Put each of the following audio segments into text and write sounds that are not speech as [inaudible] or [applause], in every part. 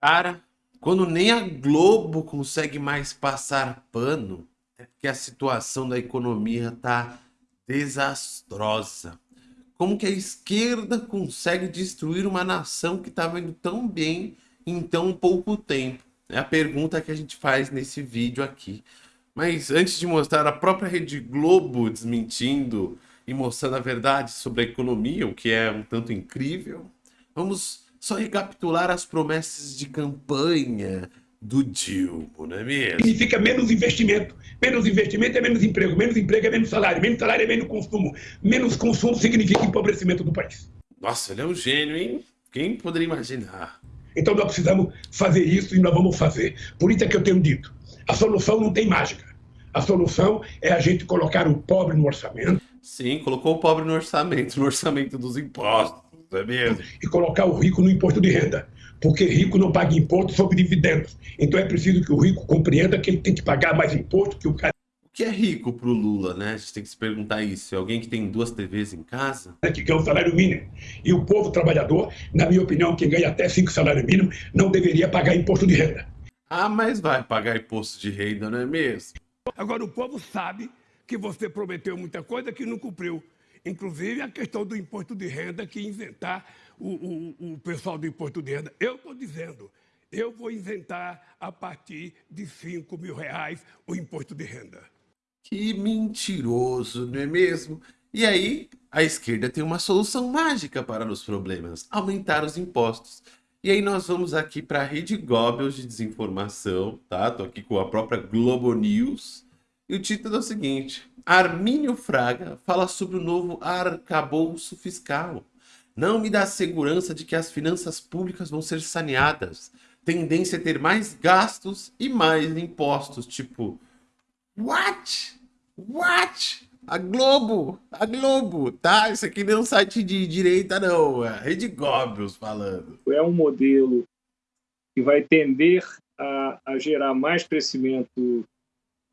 Cara, quando nem a Globo consegue mais passar pano, é porque a situação da economia tá desastrosa. Como que a esquerda consegue destruir uma nação que estava indo tão bem em tão pouco tempo? É a pergunta que a gente faz nesse vídeo aqui. Mas antes de mostrar a própria Rede Globo desmentindo e mostrando a verdade sobre a economia, o que é um tanto incrível, vamos só recapitular as promessas de campanha do Dilma, não é mesmo? Significa menos investimento. Menos investimento é menos emprego. Menos emprego é menos salário. Menos salário é menos consumo. Menos consumo significa empobrecimento do país. Nossa, ele é um gênio, hein? Quem poderia imaginar? Então nós precisamos fazer isso e nós vamos fazer. Por isso é que eu tenho dito, a solução não tem mágica. A solução é a gente colocar o pobre no orçamento. Sim, colocou o pobre no orçamento, no orçamento dos impostos é mesmo? E colocar o rico no imposto de renda. Porque rico não paga imposto sobre dividendos. Então é preciso que o rico compreenda que ele tem que pagar mais imposto que o cara. O que é rico pro Lula, né? A gente tem que se perguntar isso. É alguém que tem duas TVs em casa? Que ganha o salário mínimo. E o povo trabalhador, na minha opinião, quem ganha até cinco salários mínimos, não deveria pagar imposto de renda. Ah, mas vai pagar imposto de renda, não é mesmo? Agora o povo sabe que você prometeu muita coisa que não cumpriu. Inclusive a questão do imposto de renda que isentar o, o, o pessoal do imposto de renda. Eu estou dizendo, eu vou isentar a partir de 5 mil reais o imposto de renda. Que mentiroso, não é mesmo? E aí, a esquerda tem uma solução mágica para os problemas, aumentar os impostos. E aí nós vamos aqui para a rede Goebbels de desinformação, tá? Tô aqui com a própria Globo News. E o título é o seguinte, Armínio Fraga fala sobre o novo arcabouço fiscal. Não me dá segurança de que as finanças públicas vão ser saneadas. Tendência a ter mais gastos e mais impostos. Tipo, what? What? A Globo, a Globo, tá? Isso aqui não é um site de direita, não. É a Rede Goebbels falando. É um modelo que vai tender a, a gerar mais crescimento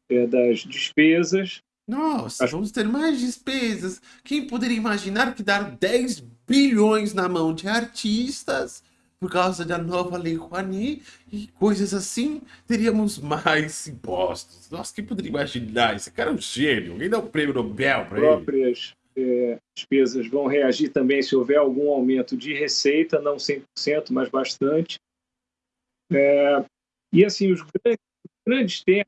é, das despesas. Nossa, As... vamos ter mais despesas. Quem poderia imaginar que dar 10 bilhões na mão de artistas por causa da nova Lei Rouanet e coisas assim, teríamos mais impostos. Nossa, quem poderia imaginar? Esse cara é um gênio. Alguém dá um prêmio Nobel para ele. As próprias é, despesas vão reagir também se houver algum aumento de receita, não 100%, mas bastante. É, e assim, os grandes, os grandes temas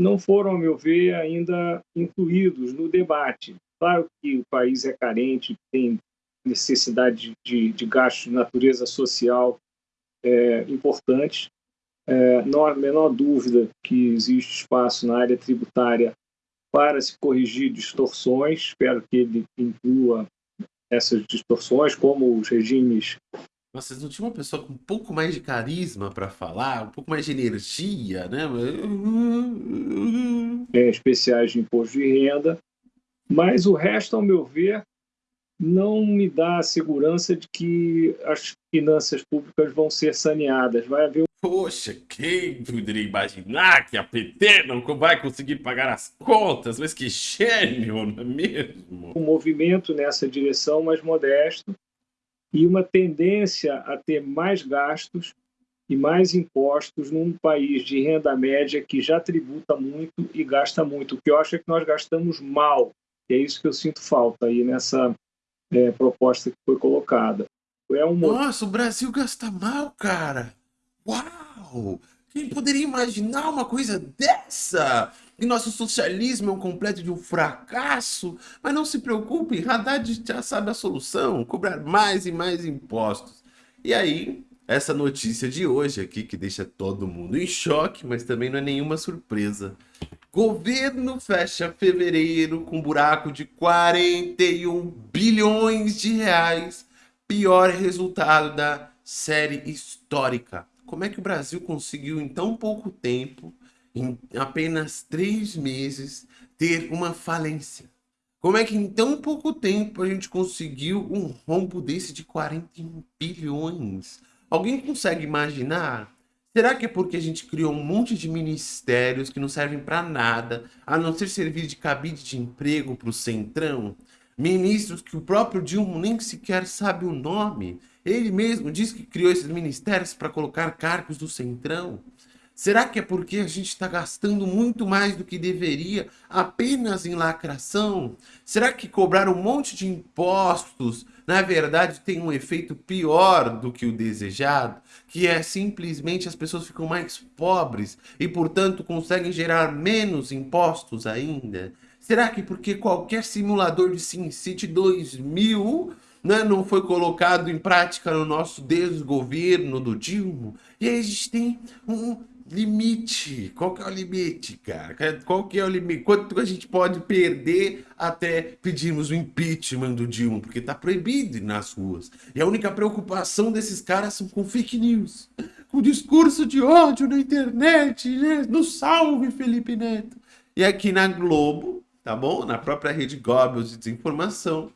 não foram, a meu ver, ainda incluídos no debate. Claro que o país é carente, tem necessidade de, de gastos de natureza social é, importantes. É, não há a menor dúvida que existe espaço na área tributária para se corrigir distorções. Espero que ele inclua essas distorções, como os regimes vocês não tinham uma pessoa com um pouco mais de carisma para falar, um pouco mais de energia, né? É, especiais de imposto de renda. Mas o resto, ao meu ver, não me dá a segurança de que as finanças públicas vão ser saneadas. Vai haver Poxa, quem poderia imaginar que a PT não vai conseguir pagar as contas? Mas que gênio, não é mesmo? Um movimento nessa direção mais modesto, e uma tendência a ter mais gastos e mais impostos num país de renda média que já tributa muito e gasta muito. O que eu acho é que nós gastamos mal. E é isso que eu sinto falta aí nessa é, proposta que foi colocada. É um... Nossa, o Brasil gasta mal, cara! Uau! Quem poderia imaginar uma coisa dessa? E nosso socialismo é um completo de um fracasso? Mas não se preocupe, Haddad já sabe a solução, cobrar mais e mais impostos. E aí, essa notícia de hoje aqui, que deixa todo mundo em choque, mas também não é nenhuma surpresa. Governo fecha fevereiro com buraco de 41 bilhões de reais. Pior resultado da série histórica. Como é que o Brasil conseguiu em tão pouco tempo, em apenas três meses, ter uma falência? Como é que em tão pouco tempo a gente conseguiu um rombo desse de 41 bilhões? Alguém consegue imaginar? Será que é porque a gente criou um monte de ministérios que não servem para nada, a não ser servir de cabide de emprego para o Centrão? Ministros que o próprio Dilma nem sequer sabe o nome. Ele mesmo disse que criou esses ministérios para colocar cargos do Centrão. Será que é porque a gente está gastando muito mais do que deveria apenas em lacração? Será que cobrar um monte de impostos, na verdade, tem um efeito pior do que o desejado? Que é simplesmente as pessoas ficam mais pobres e, portanto, conseguem gerar menos impostos ainda? Será que porque qualquer simulador de SimCity 2000 né, não foi colocado em prática no nosso desgoverno do Dilma? E aí a gente tem um limite. Qual que é o limite, cara? Qual que é o limite? Quanto a gente pode perder até pedirmos o impeachment do Dilma? Porque tá proibido nas ruas. E a única preocupação desses caras são com fake news. Com discurso de ódio na internet, né? No salve, Felipe Neto. E aqui na Globo, tá bom? Na própria rede Goebbels de desinformação,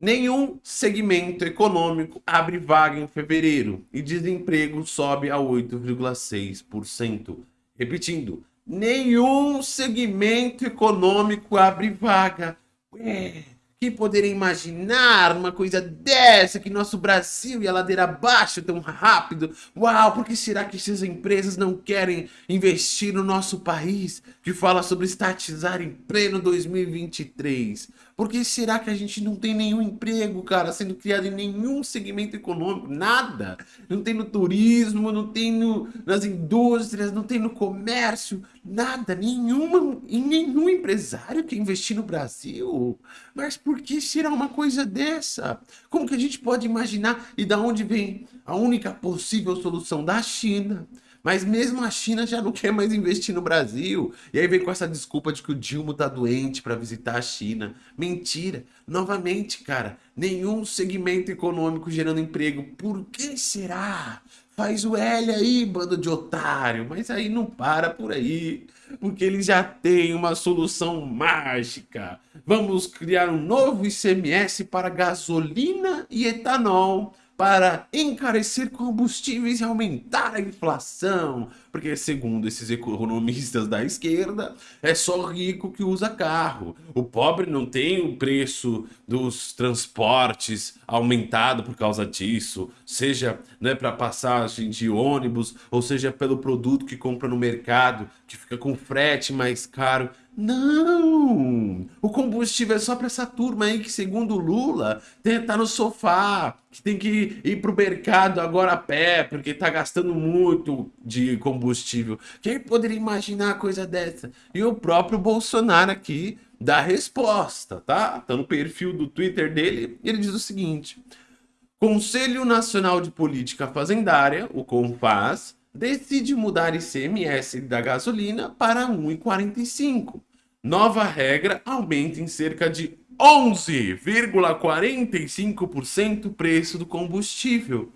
Nenhum segmento econômico abre vaga em fevereiro e desemprego sobe a 8,6%. Repetindo, nenhum segmento econômico abre vaga. Ué, quem poderia imaginar uma coisa dessa, que nosso Brasil ia ladeira abaixo tão rápido? Uau, por que será que essas empresas não querem investir no nosso país, que fala sobre estatizar em pleno 2023? Por que será que a gente não tem nenhum emprego, cara, sendo criado em nenhum segmento econômico? Nada. Não tem no turismo, não tem no, nas indústrias, não tem no comércio, nada. Nenhuma, nenhum empresário quer investir no Brasil. Mas por que será uma coisa dessa? Como que a gente pode imaginar e da onde vem a única possível solução da China? Mas mesmo a China já não [laughs] quer mais investir no Brasil. E aí vem com essa desculpa de que o Dilma tá doente para visitar a China. Mentira. Novamente, cara, nenhum segmento econômico gerando emprego. Por que será? Faz o L aí, bando de otário. Mas aí não para por aí. Porque eles já têm uma solução mágica. Vamos criar um novo ICMS para gasolina e etanol para encarecer combustíveis e aumentar a inflação, porque segundo esses economistas da esquerda, é só rico que usa carro. O pobre não tem o preço dos transportes aumentado por causa disso, seja né, para passagem de ônibus, ou seja pelo produto que compra no mercado, que fica com frete mais caro. Não! O combustível é só para essa turma aí que, segundo Lula, tem que estar tá no sofá, que tem que ir pro mercado agora a pé, porque tá gastando muito de combustível. Quem poderia imaginar coisa dessa? E o próprio Bolsonaro aqui dá resposta, tá? Tá no perfil do Twitter dele, ele diz o seguinte: Conselho Nacional de Política Fazendária, o CONFAS, decide mudar ICMS da gasolina para 1,45 Nova regra aumenta em cerca de 11,45% o preço do combustível.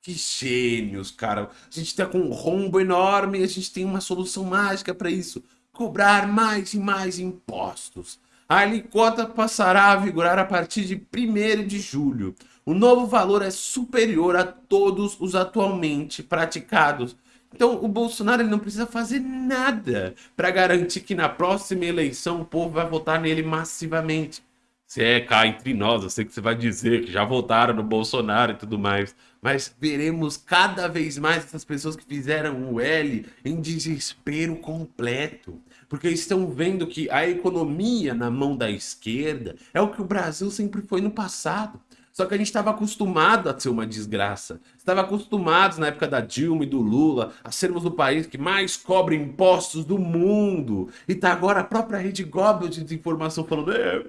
Que gênios, cara. A gente está com um rombo enorme e a gente tem uma solução mágica para isso. Cobrar mais e mais impostos. A alíquota passará a vigorar a partir de 1 de julho. O novo valor é superior a todos os atualmente praticados então o Bolsonaro ele não precisa fazer nada para garantir que na próxima eleição o povo vai votar nele massivamente. Se é cá entre nós, eu sei que você vai dizer que já votaram no Bolsonaro e tudo mais, mas veremos cada vez mais essas pessoas que fizeram o L em desespero completo, porque estão vendo que a economia na mão da esquerda é o que o Brasil sempre foi no passado. Só que a gente estava acostumado a ser uma desgraça. Estava acostumados na época da Dilma e do Lula a sermos o país que mais cobra impostos do mundo. E tá agora a própria rede Goebbels de desinformação falando: é,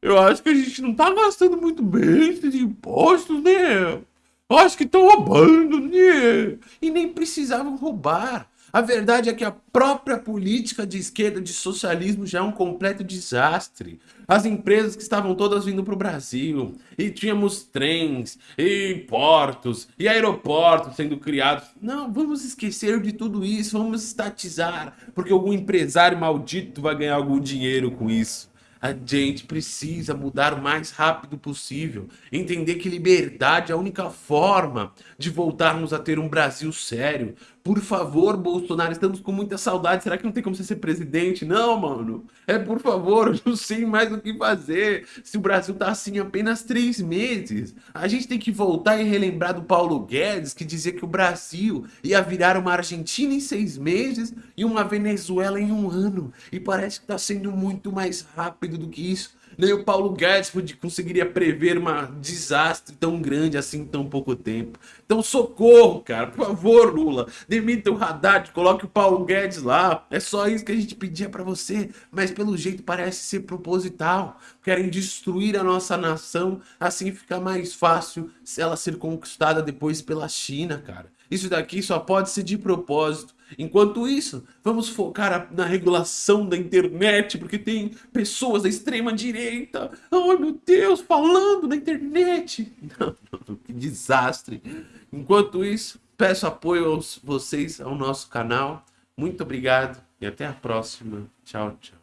eu acho que a gente não tá gastando muito bem esses impostos, né? Eu acho que estão roubando, né? E nem precisavam roubar. A verdade é que a própria política de esquerda de socialismo já é um completo desastre. As empresas que estavam todas vindo para o Brasil, e tínhamos trens, e portos, e aeroportos sendo criados. Não, vamos esquecer de tudo isso, vamos estatizar, porque algum empresário maldito vai ganhar algum dinheiro com isso. A gente precisa mudar o mais rápido possível. Entender que liberdade é a única forma de voltarmos a ter um Brasil sério. Por favor, Bolsonaro, estamos com muita saudade. Será que não tem como você ser presidente? Não, mano. É por favor, [laughs] eu não sei mais o que fazer. Se o Brasil tá assim apenas três meses. A gente tem que voltar e relembrar do Paulo Guedes, que dizia que o Brasil ia virar uma Argentina em seis meses e uma Venezuela em um ano. E parece que tá sendo muito mais rápido do que isso. Nem o Paulo Guedes conseguiria prever um desastre tão grande assim em tão pouco tempo. Então socorro, cara, por favor, Lula, demita o Haddad, coloque o Paulo Guedes lá. É só isso que a gente pedia para você, mas pelo jeito parece ser proposital. Querem destruir a nossa nação, assim fica mais fácil ela ser conquistada depois pela China, cara. Isso daqui só pode ser de propósito. Enquanto isso, vamos focar na regulação da internet, porque tem pessoas da extrema direita, oh meu Deus, falando na internet. [laughs] Que desastre. Enquanto isso, peço apoio a vocês ao nosso canal. Muito obrigado e até a próxima. Tchau, tchau.